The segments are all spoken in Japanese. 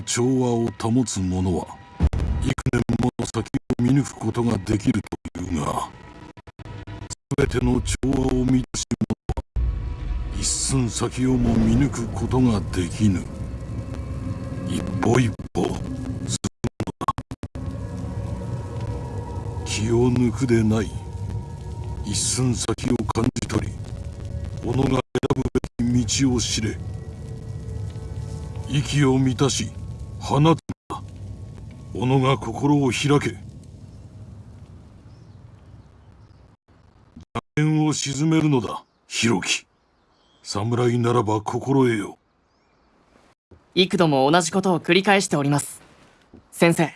の調和を保つ者は幾年もの先を見抜くことができるというが全ての調和を満たし者は一寸先をも見抜くことができぬ。一歩一歩進むのだ気を抜くでない一寸先を感じ取り己が選ぶべき道を知れ。息を満たし放つ。のだ己が心を開け。邪念を鎮めるのだ弘樹侍ならば心得よ。幾度も同じことを繰り返しております。先生。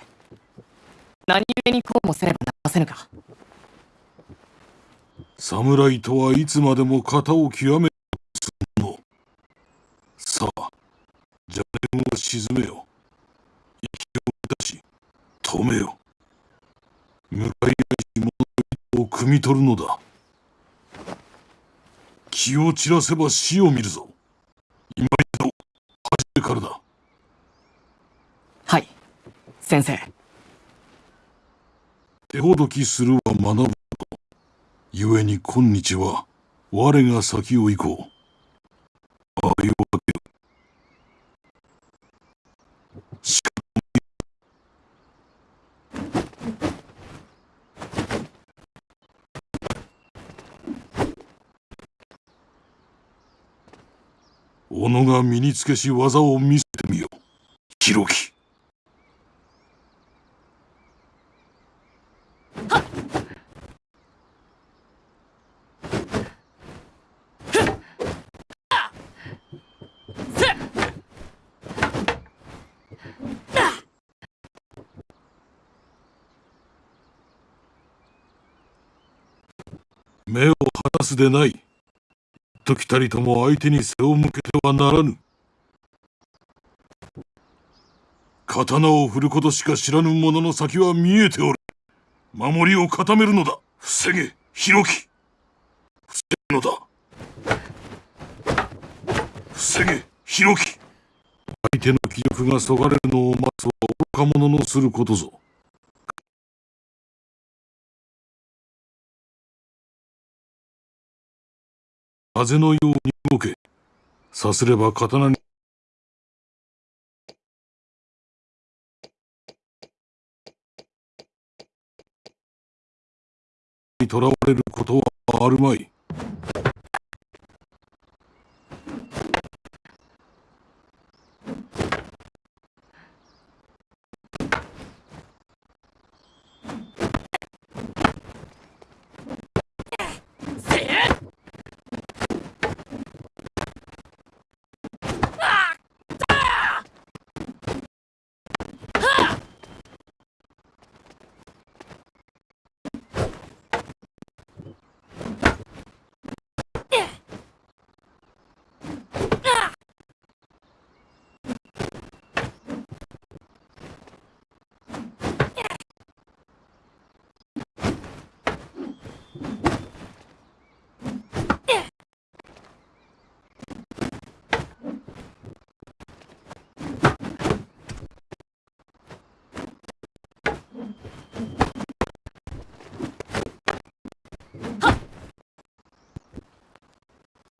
何故にこうもせねばなりませぬか。侍とはいつまでも型を極めするのさあ邪念を鎮めよ止めよ。向かい合いし者の意図を汲み取るのだ。気を散らせば死を見るぞ。今一度始めからだ。はい。先生。手ほどきするは学ぶ故に今日は我が先を行こうああいうわけよしか己が身につけし技を見せてみよ弘樹目を離すでない。時たりとも相手に背を向けてはならぬ。刀を振ることしか知らぬ者の先は見えておる。守りを固めるのだ。防げ、弘樹。防ぐのだ。防げ、弘樹。相手の気力がそがれるのを待つは愚か者のすることぞ。風のように動け。さすれば刀に。囚われることはあるまい。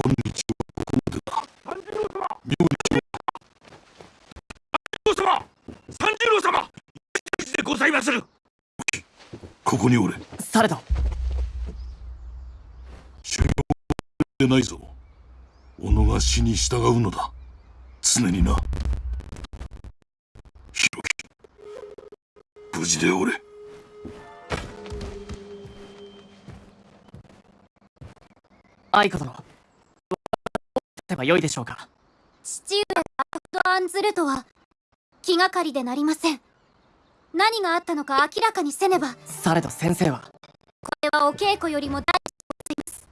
今日はここまでだ。三十郎様妙に三十郎様三十郎様でございまするここにおれ。されど修行でないぞ。己が死に従うのだ。常にな。弘樹。無事でおれ。愛子殿どうすればよいでしょうか父上がほど案ずるとは気がかりでなりません何があったのか明らかにせねば。こされど先生は。れはお稽古よりも大事でございます。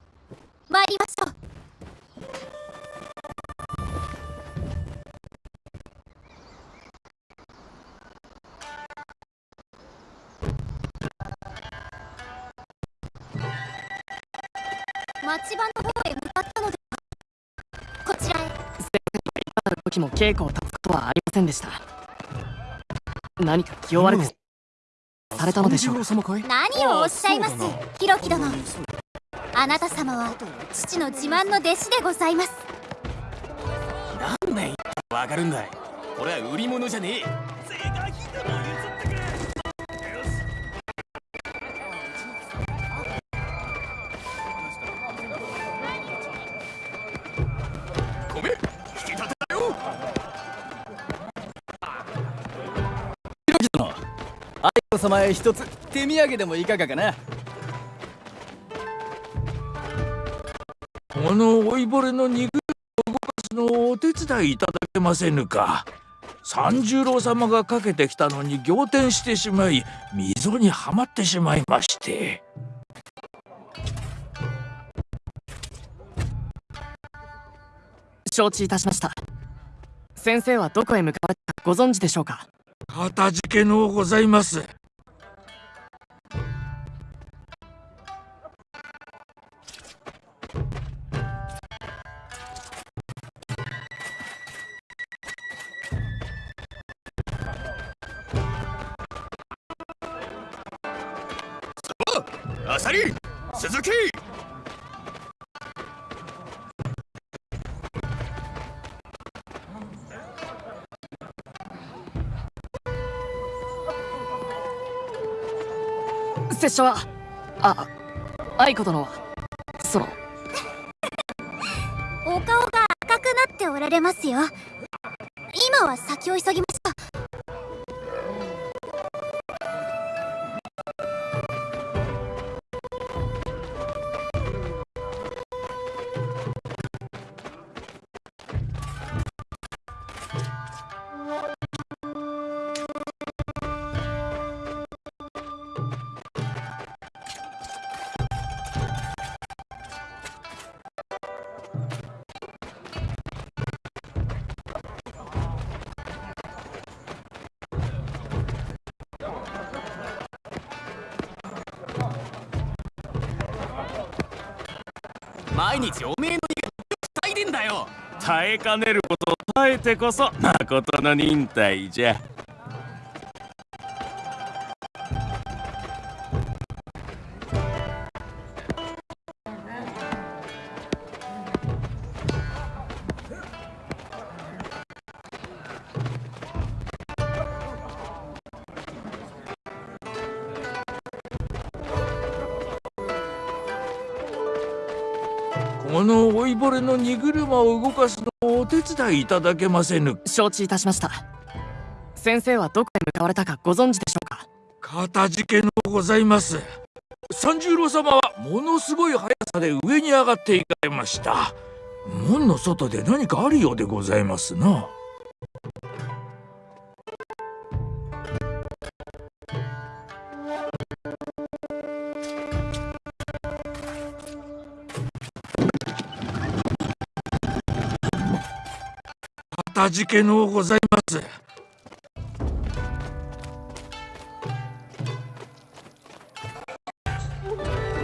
参りましょう。町場の方へ向かったのでは。こちらへ。ある時も稽古を立つことはありませんでした何か気を悪くされたのでしょう何を？おっしゃいます？ヒロキ殿あなた様は父の自慢の弟子でございます。なんでわかるんだい。俺は売り物じゃねえ様へ一つ手土産でもいかがかな。この老いぼれの肉を動かすのをお手伝いいただけませぬか。三十郎様がかけてきたのに仰天してしまい溝にはまってしまいまして。承知いたしました。先生はどこへ向かわれたかご存知でしょうか？かたじけのうございます拙者はあ愛子殿はそのお顔が赤くなっておられますよ。今は先を急ぎま日おめえの胃が塞いでんだよ。耐えかねることを耐えてこそ誠の忍耐じゃ。を動かすのをお手伝いいただけませぬ。承知いたしました。先生はどこへ向かわれたかご存知でしょうか？かたじけのうございます。三十郎様はものすごい速さで上に上がっていかれました。門の外で何かあるようでございますなかたじけのうございます。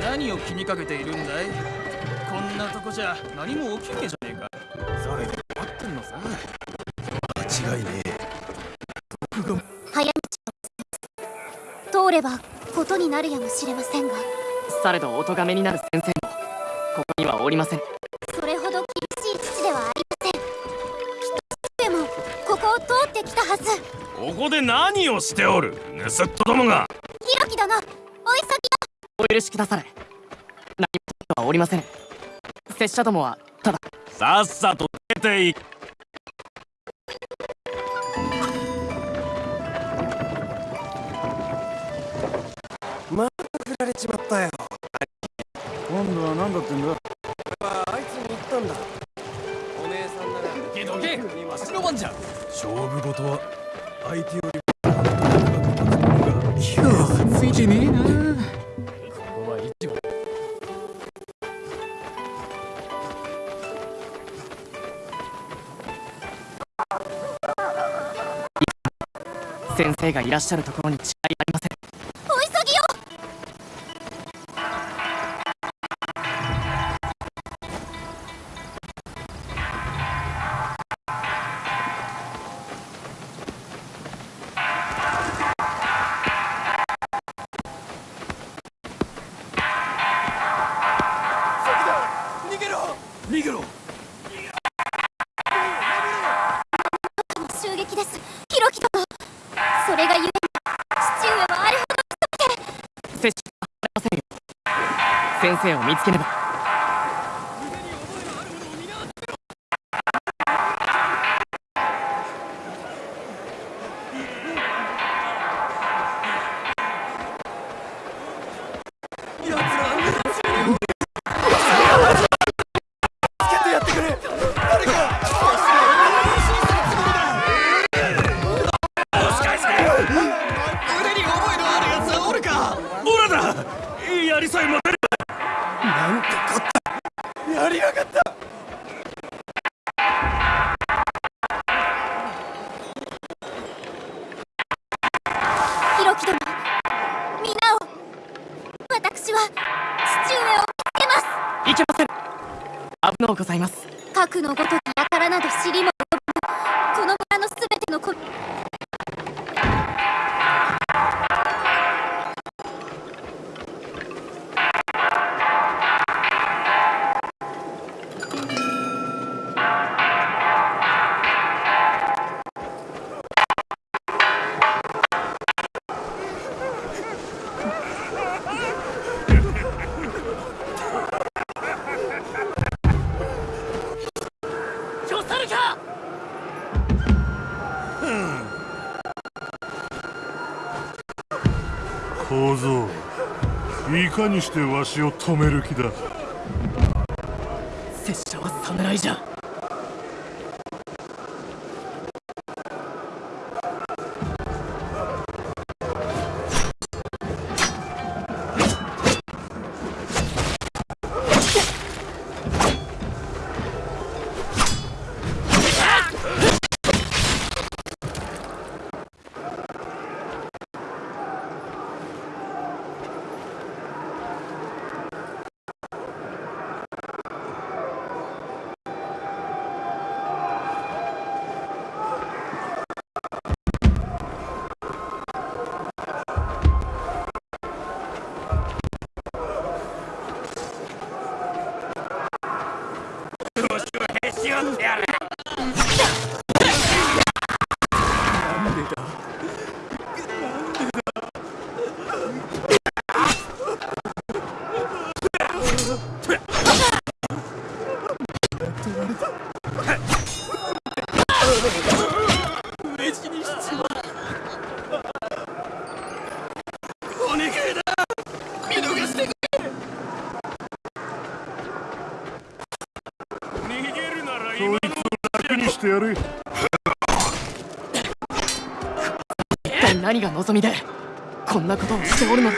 何を気にかけているんだい？こんなとこじゃ何も起きねえじゃねえか。それで待ってんのさ。間違いね早道を通ればことになるやもしれませんが。されどお咎めになる先生もここにはおりません何をしておる？盗っ人どもが。ひろき殿お急ぎお許しくだされ。何事はおりません。拙者どもはただ。さっさと出ていく。振られちまったよ。今度は何だってんだ？あいつに言ったんだ。お姉さんなら。けどけわしの番じゃ。勝負事は生がいらっしゃるところに違いありません。れがゆえに父上はあれほど拙者は離れませんよ。先生を見つけねば。走りもいかにしてわしを止める気だ。拙者は侍じゃ。お願いだ見逃してくれ逃げるなら今の楽にしてやれ一体何が望みでこんなことをしておるのだ。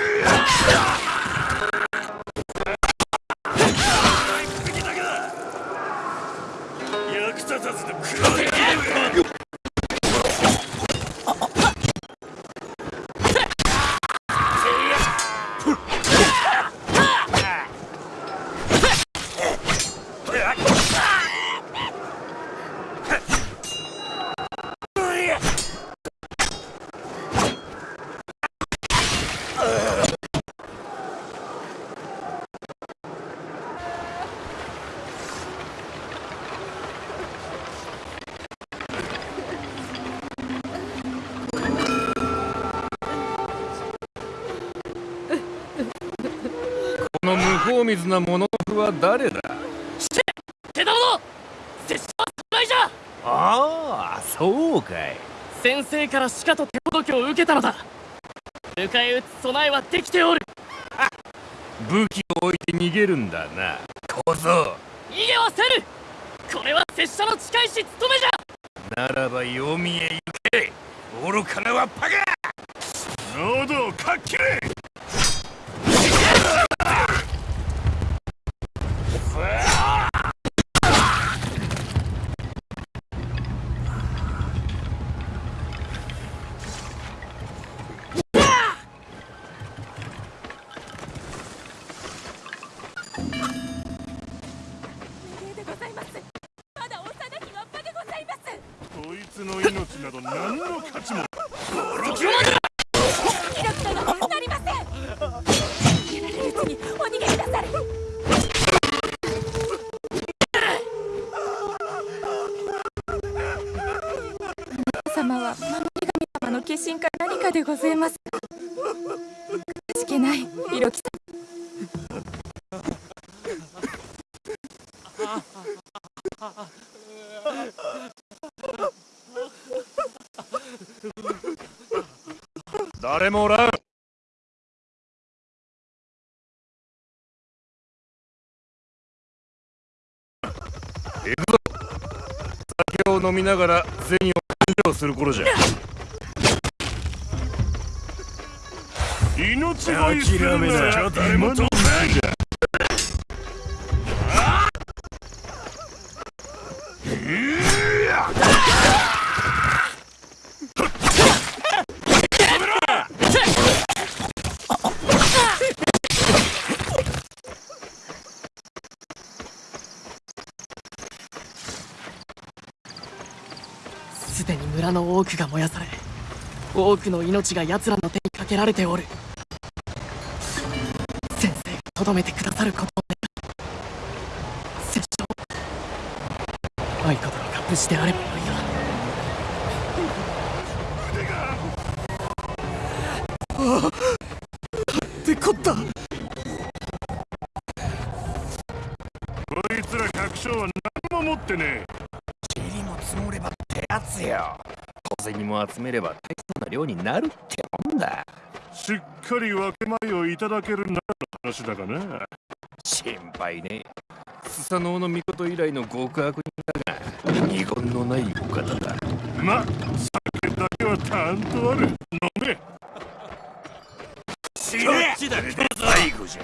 水な物夫は誰だ？手玉の拙者は侍じゃ！ああそうかい。先生からしかと手ほどきを受けたのだ！迎え撃つ備えはできておる！武器を置いて逃げるんだな。小僧。逃げはせぬこれは拙者の近いし務めじゃ！ならば読みへ行け！愚かなはパカ喉をかっけれでございますまだ幼きっぱでございますこいつの命など何の価値もボロキだなりませんられるうちにお逃げくださ様は守り神様の化身か何かでございますながら銭を勘定する頃じゃ。命乞いするなら誰も止めん多くの命が奴らの手にかけられておる。先生がとどめてくださることを願う。拙者愛子殿が無事であればよいがってこった。こいつら百姓は何も持ってねえ。塵も積もればってやつよ。小銭も集めれば大層な量になるってもんだ。しっかり分け前をいただけるならの話だがな心配ね。スサノオノミコト以来の極悪人だが二言のないお方だ。ま酒だけはたんとある。飲め。死ね最後じゃ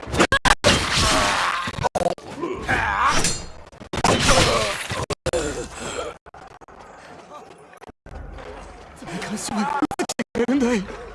そ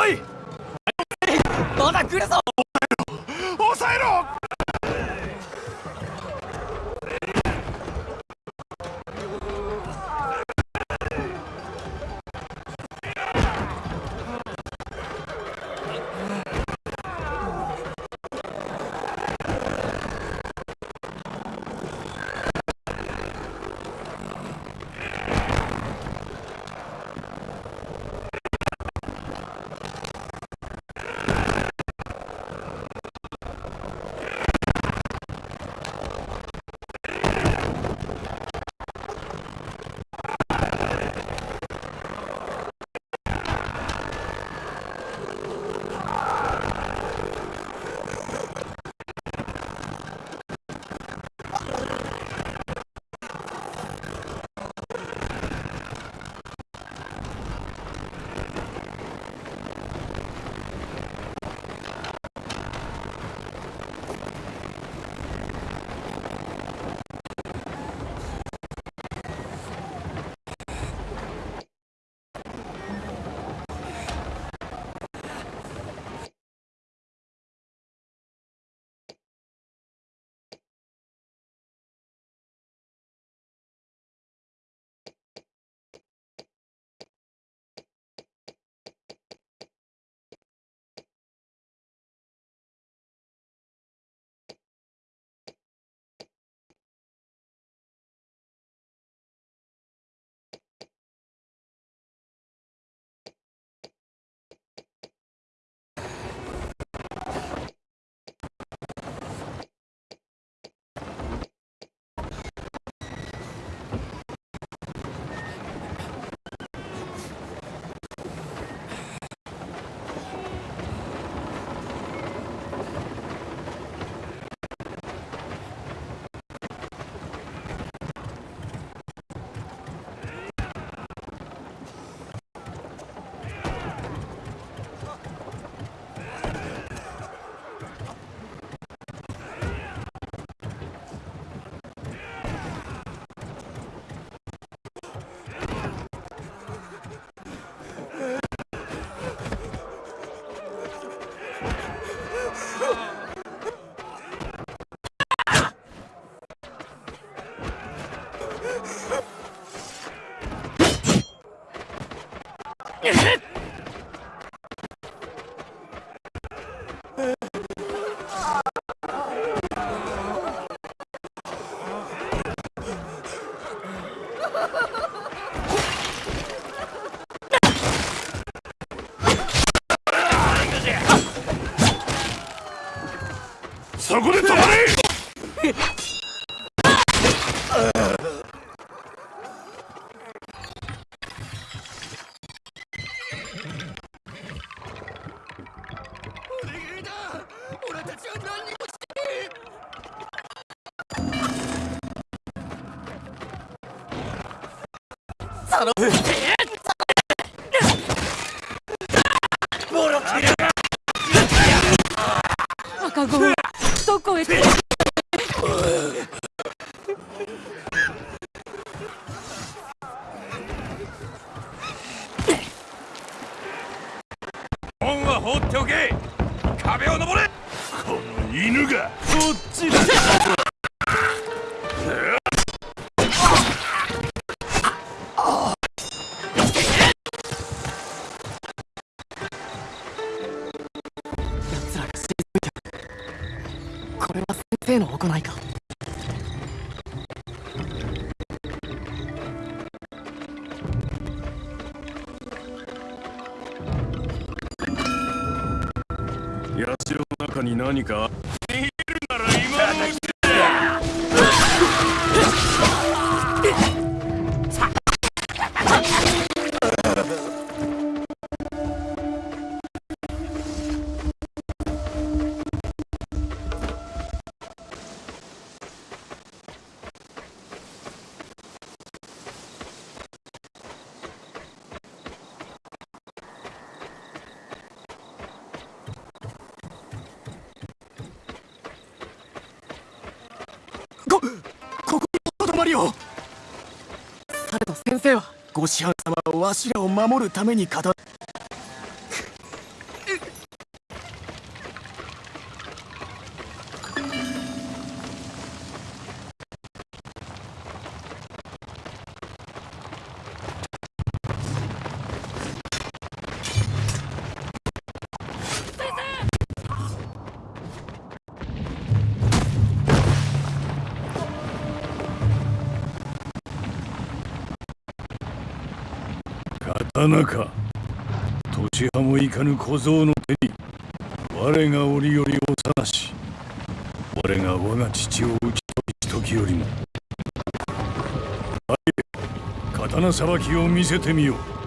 来い！まだ来るぞ！你是何か？りをさてと先生は。ご師範様はわしらを守るために語っか年派もいかぬ小僧の手に我が折より幼し我が我が父を討ち取り時よりも刀さばきを見せてみよう。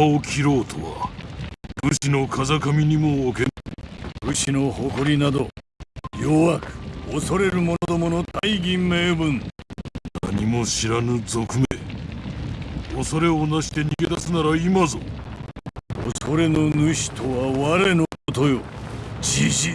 を切ろうとは武士の風上にも置けん武士の誇りなど弱く恐れる者どもの大義名分。何も知らぬ賊め恐れをなして逃げ出すなら今ぞ。恐れの主とは我のことよ。じじい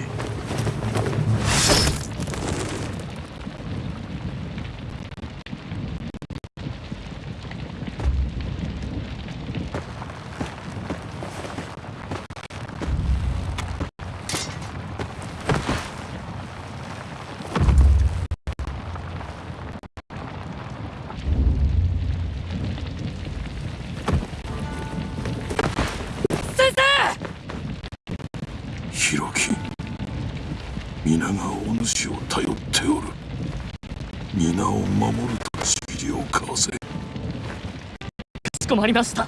頼っておる。皆を守るとしきりを交わせ。かしこまりました。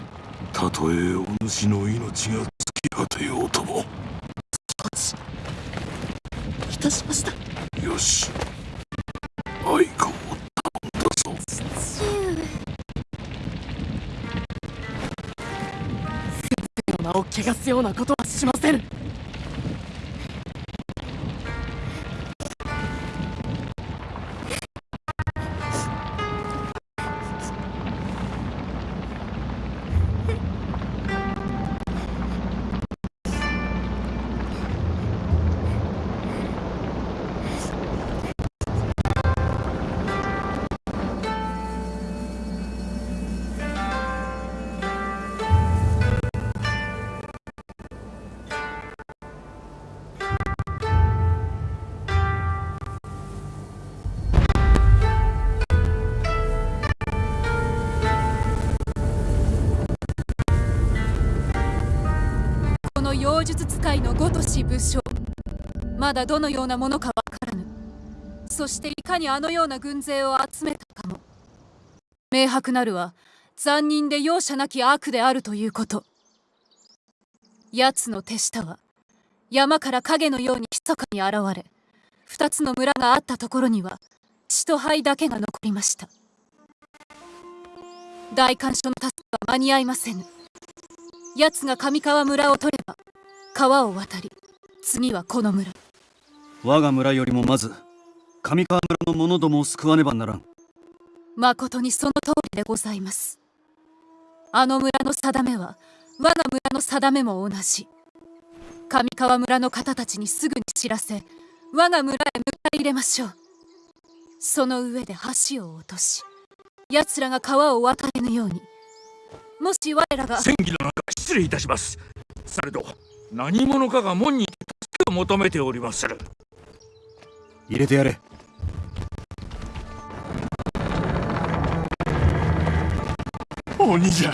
たとえお主の命が尽き果てようとも。いたしましたよし愛子を頼んだぞ父上の名を汚すようなことはしません妖術使いのごとし武将。まだどのようなものかわからぬ。そしていかにあのような軍勢を集めたかも。明白なるは残忍で容赦なき悪であるということ。奴の手下は山から影のように密かに現れ二つの村があったところには血と灰だけが残りました。大官所の助けは間に合いませぬ。奴が上川村を取れば川を渡り次はこの村。我が村よりもまず上川村の者どもを救わねばならん。まことにその通りでございます。あの村の定めは我が村の定めも同じ。上川村の方たちにすぐに知らせ我が村へ迎え入れましょう。その上で橋を落とし奴らが川を渡れぬようにもし我らが戦議の中失礼いたします。されど何者かが門に助けを求めておりまする。入れてやれ。鬼じゃ。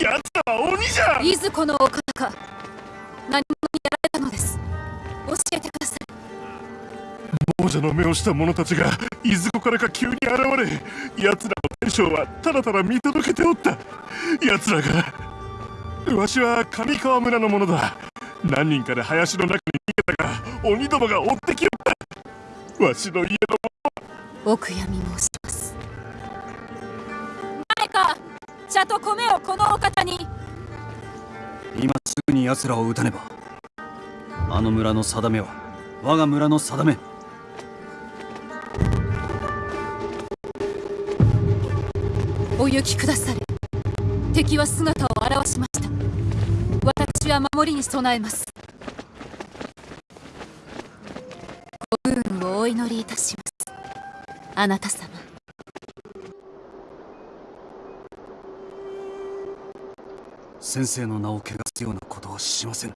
奴らは鬼じゃ。いずこのお方か何者にやられたのです。教えてください。亡者の目をした者たちがいずこからか急に現れ奴らの天将はただただ見届けておった。奴らがわしは上川村の者だ。何人かで林の中に逃げたが鬼どもが追ってきよった。わしの家のお悔やみ申します。誰か茶と米をこのお方に。今すぐに奴らを撃たねば。あの村の定めは我が村の定め。お行きくだされ。敵は姿を私は守りに備えます。ご運をお祈りいたします。あなた様。先生の名を汚すようなことはしません。